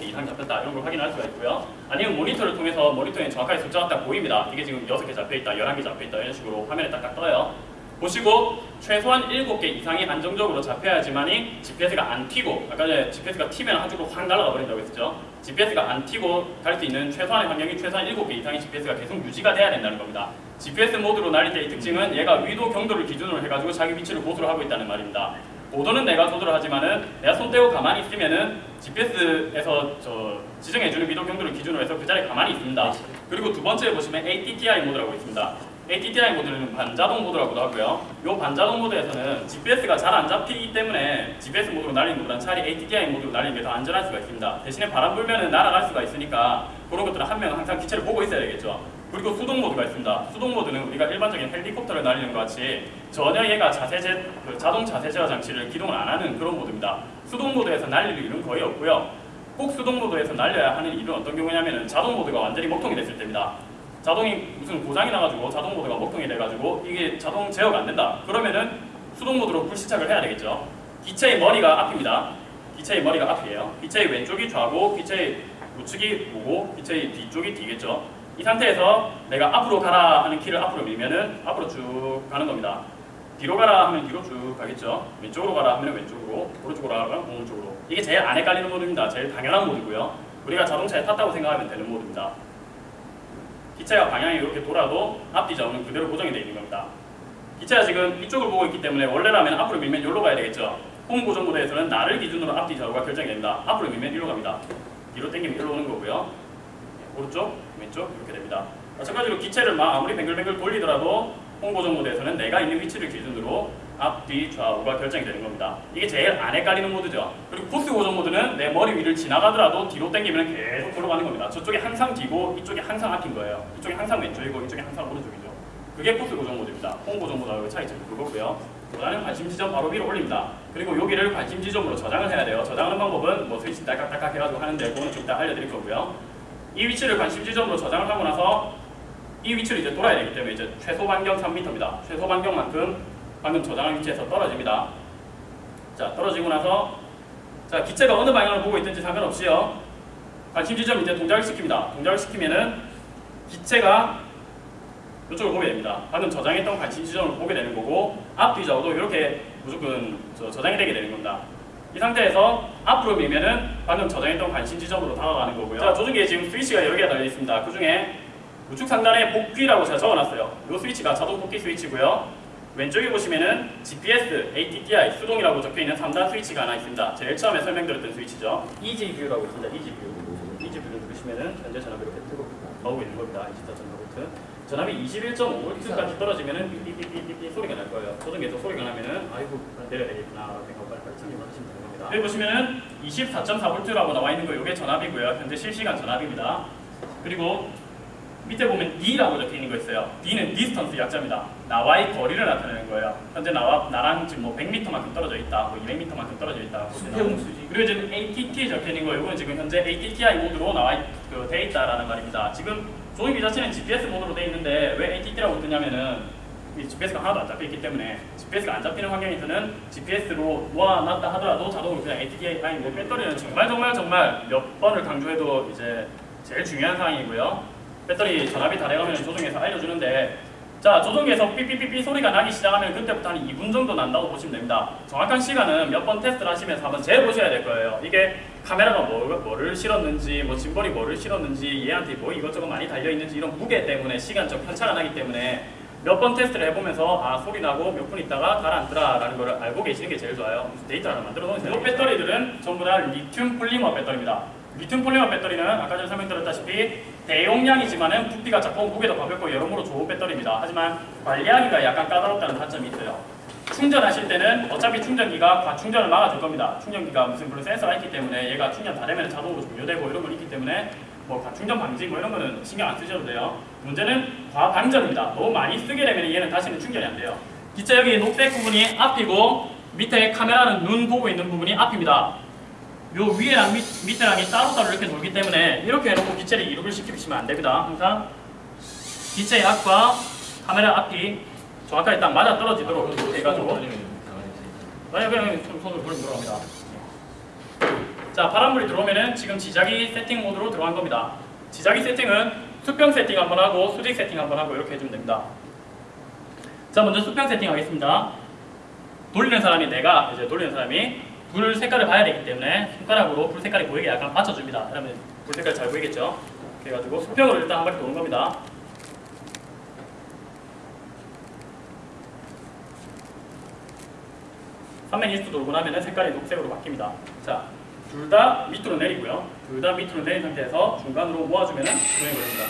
잡혔다 이런 걸 확인할 수가 있고요. 아니면 모니터를 통해서 모니터에 정확하게 숫자가 딱 보입니다. 이게 지금 6개 잡혀있다, 11개 잡혀있다 이런 식으로 화면에 딱딱 떠요. 보시고 최소한 7개 이상이 안정적으로 잡혀야지만 이 GPS가 안 튀고 아까 전에 GPS가 튀면 한쪽으로 확 날아가 버린다고 했었죠. GPS가 안 튀고 갈 수 있는 최소한의 환경이 최소한 7개 이상의 GPS가 계속 유지가 돼야 된다는 겁니다. GPS 모드로 날릴 때의 특징은 얘가 위도 경도를 기준으로 해가지고 자기 위치를 고수를 하고 있다는 말입니다. 고도는 내가 조절을 하지만은 내가 손 떼고 가만히 있으면은 GPS에서 저 지정해주는 위도 경도를 기준으로 해서 그 자리에 가만히 있습니다. 그리고 두 번째 보시면 ATTI 모드라고 있습니다. ATTI 모드는 반자동 모드라고도 하고요. 이 반자동 모드에서는 GPS가 잘 안 잡히기 때문에 GPS 모드로 날리는 것보다 차라리 ATTI 모드로 날리는 게 더 안전할 수가 있습니다. 대신에 바람 불면 날아갈 수가 있으니까 그런 것들은 한 명은 항상 기체를 보고 있어야 되겠죠. 그리고 수동 모드가 있습니다. 수동 모드는 우리가 일반적인 헬리콥터를 날리는 것 같이 전혀 얘가 자세 제, 그 자동 자세 제어 장치를 기동을 안 하는 그런 모드입니다. 수동 모드에서 날릴 일은 거의 없고요. 꼭 수동 모드에서 날려야 하는 일은 어떤 경우냐면은 자동 모드가 완전히 먹통이 됐을 때입니다. 자동이 무슨 고장이 나가지고 자동 모드가 먹통이 돼가지고 이게 자동 제어가 안 된다. 그러면은 수동 모드로 불시착을 해야 되겠죠. 기체의 머리가 앞입니다. 기체의 머리가 앞이에요. 기체의 왼쪽이 좌고 기체의 우측이 우고 기체의 뒤쪽이 뒤겠죠. 이 상태에서 내가 앞으로 가라 하는 키를 앞으로 밀면은 앞으로 쭉 가는 겁니다. 뒤로 가라 하면 뒤로 쭉 가겠죠. 왼쪽으로 가라 하면 왼쪽으로, 오른쪽으로 가라 하면 오른쪽으로. 이게 제일 안 헷갈리는 모드입니다. 제일 당연한 모드고요. 우리가 자동차에 탔다고 생각하면 되는 모드입니다. 기체가 방향이 이렇게 돌아도 앞뒤 좌우는 그대로 고정이 되어 있는 겁니다. 기체가 지금 이쪽을 보고 있기 때문에 원래라면 앞으로 밀면 여기로 가야 되겠죠. 홈 고정 모드에서는 나를 기준으로 앞뒤 좌우가 결정이 됩니다. 앞으로 밀면 이리로 갑니다. 뒤로 당기면 이리로 오는 거고요. 오른쪽, 왼쪽 이렇게 됩니다. 마찬가지로 기체를 막 아무리 뱅글뱅글 돌리더라도 홍보정 모드에서는 내가 있는 위치를 기준으로 앞, 뒤, 좌우가 결정이 되는 겁니다. 이게 제일 안 헷갈리는 모드죠. 그리고 코스 고정 모드는 내 머리 위를 지나가더라도 뒤로 당기면 계속 돌아가는 겁니다. 저쪽이 항상 뒤고 이쪽이 항상 앞인 거예요. 이쪽이 항상 왼쪽이고 이쪽이 항상 오른쪽이죠. 그게 코스 고정 모드입니다. 홍 고정 모드하고 차이점이 그거고요. 보다는 관심 지점 바로 위로 올립니다. 그리고 여기를 관심 지점으로 저장을 해야 돼요. 저장하는 방법은 뭐 스위치 딸깍딸깍 해가지고 하는데 그거는 좀 이따 알려드릴 거고요. 이 위치를 관심 지점으로 저장을 하고 나서 이 위치를 이제 돌아야 되기 때문에 이제 최소 반경 3m입니다. 최소 반경만큼 방금 저장한 위치에서 떨어집니다. 자, 떨어지고 나서 자, 기체가 어느 방향을 보고 있든지 상관없이요. 관심 지점 이제 동작을 시킵니다. 동작을 시키면은 기체가 이쪽을 보게 됩니다. 방금 저장했던 관심 지점을 보게 되는 거고 앞 뒤 좌우도 이렇게 무조건 저, 저장이 되게 되는 겁니다. 이 상태에서 앞으로 밀면은 방금 저장했던 관심 지점으로 다가가는 거고요. 자, 조종기에 지금 스위치가 여러 개가 달려 있습니다. 그 중에 우측 상단에 복귀라고 제가 적어놨어요. 이 스위치가 자동 복귀 스위치고요. 왼쪽에 보시면은 GPS, ATTI, 수동이라고 적혀있는 3단 스위치가 하나 있습니다. 제일 처음에 설명드렸던 스위치죠. EasyView라고 있습니다. EasyView. EasyView를 누르시면은 현재 전압이 이렇게 뜨고 나오고 있는 겁니다. 24.4V. 전압이 21.5V까지 떨어지면은 삐삐삐삐삐 소리가 날 거예요. 조종기에서 소리가 나면은 아이고 내려야 되겠구나 라고 생각하고 빨리빨리 참여를 하시면 되는 겁니다. 여기 보시면은 24.4V라고 나와 있는 거 이게 전압이고요. 현재 실시간 전압입니다. 그리고 밑에 보면 D라고 적혀 있는 거 있어요. D는 distance 약자입니다. 나와의 거리를 나타내는 거예요. 현재 나와 나랑 지금 뭐 100m만큼 떨어져 있다, 뭐 200m만큼 떨어져 있다. 수평수지. 그리고 지금 ATT 적혀 있는 거 이건 지금 현재 ATTI 모드로 나와 있, 그, 돼 있다라는 말입니다. 지금 조종기 자체는 GPS 모드로 돼 있는데 왜 ATT라고 뜨냐면은 이 GPS가 하나도 안 잡혀 있기 때문에 GPS가 안 잡히는 환경에서는 GPS로 모아놨다 하더라도 자동으로 그냥 ATTI 아니 뭐 배터리는 정말 정말 정말 몇 번을 강조해도 이제 제일 중요한 사항이고요. 배터리 전압이 다 돼가면 조종에서 알려주는데 자 조종기에서 삐삐삐삐 소리가 나기 시작하면 그때부터 한 2분 정도 난다고 보시면 됩니다. 정확한 시간은 몇 번 테스트를 하시면서 한번 재보셔야 될 거예요. 이게 카메라가 뭐, 뭐를 실었는지 뭐 짐벌이 뭐를 실었는지 얘한테 뭐 이것저것 많이 달려있는지 이런 무게 때문에 시간적 편차가 나기 때문에 몇 번 테스트를 해보면서 아 소리 나고 몇 분 있다가 가라앉더라 라는 걸 알고 계시는 게 제일 좋아요. 데이터를 만들어 놓으세요. 이 배터리들은 전부 다 리튬 폴리머 배터리입니다. 리튬 폴리머 배터리는 아까 전에 설명드렸다시피 대용량이지만은 부피가 작고 무게도 가볍고 여러모로 좋은 배터리입니다. 하지만 관리하기가 약간 까다롭다는 단점이 있어요. 충전하실 때는 어차피 충전기가 과충전을 막아줄 겁니다. 충전기가 무슨 그런 센서가 있기 때문에 얘가 충전 다 되면 자동으로 종료되고 이런 건 있기 때문에 뭐 과충전 방지 뭐 이런 거는 신경 안 쓰셔도 돼요. 문제는 과방전입니다. 너무 많이 쓰게 되면 얘는 다시는 충전이 안 돼요. 기체 여기 녹색 부분이 앞이고 밑에 카메라는 눈 보고 있는 부분이 앞입니다. 요 위에랑 밑, 밑에랑이 따로따로 이렇게 놀기 때문에 이렇게 해놓고 기체를 이륙을 시키시면 안 됩니다. 항상 기체의 앞과 카메라 앞이 정확하게 딱 맞아 떨어지도록 해가지고 만약 그냥 손- 손을 벌리면 들어갑니다. 자 바람물이 들어오면은 지금 지자기 세팅 모드로 들어간 겁니다. 지자기 세팅은 수평 세팅 한번 하고 수직 세팅 한번 하고 이렇게 해주면 됩니다. 자 먼저 수평 세팅 하겠습니다. 돌리는 사람이 내가 이제 돌리는 사람이 불 색깔을 봐야 되기 때문에 손가락으로 불 색깔이 보이게 약간 받쳐줍니다. 그러면 불 색깔 잘 보이겠죠? 그래가지고 수평으로 일단 한 바퀴 도는 겁니다. 삼0 0 2도 돌고 나면 색깔이 녹색으로 바뀝니다. 자, 둘 다 밑으로 내리고요. 둘 다 밑으로 내린 상태에서 중간으로 모아주면 시동이 걸립니다.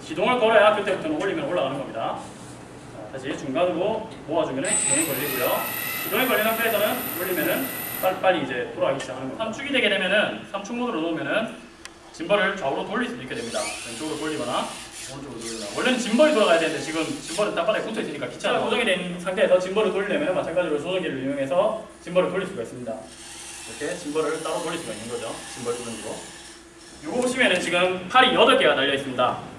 시동을 걸어야 그때부터는 올리면 올라가는 겁니다. 자, 다시 중간으로 모아주면 시동이 걸리고요. 시동이 걸린 상태에서는 올리면은 빨리빨리 이제 돌아가기 시작하는 겁니다. 삼축이 되게 되면은 삼축 모드로 놓으면은 짐벌을 좌우로 돌릴 수도 있게 됩니다. 왼쪽으로 돌리거나 오른쪽으로 돌리거나. 원래는 gimbal이 돌아가야 되는데 지금 gimbal은 땅바닥에 붙어 있으니까 귀찮아. 고정이 된 상태에서 gimbal을 돌리려면 마찬가지로 조정기를 이용해서 gimbal을 돌릴 수가 있습니다. 이렇게 gimbal을 따로 돌릴 수가 있는 거죠. 짐벌 조정기로. 이거 보시면은 지금 팔이 8개가 달려 있습니다.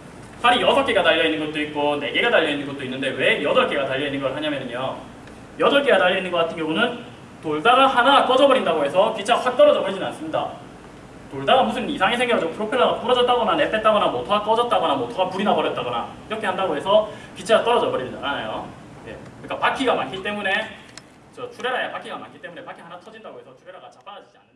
팔이 6개가 달려 있는 것도 있고 4개가 달려 있는 것도 있는데 왜 8개가 달려 있는 걸 하냐면요. 8개가 달려 있는 것 같은 경우는 돌다가 하나 꺼져버린다고 해서 기체가 확 떨어져 버리진 않습니다. 돌다가 무슨 이상이 생겨가지고 프로펠러가 부러졌다거나 내뺐다거나 모터가 꺼졌다거나 모터가 불이 나버렸다거나 이렇게 한다고 해서 기차가 떨어져 버리지 않아요. 예. 그러니까 바퀴가 많기 때문에 저 출애라에 바퀴가 많기 때문에 바퀴 하나 터진다고 해서 출애라가 자빠지지 않는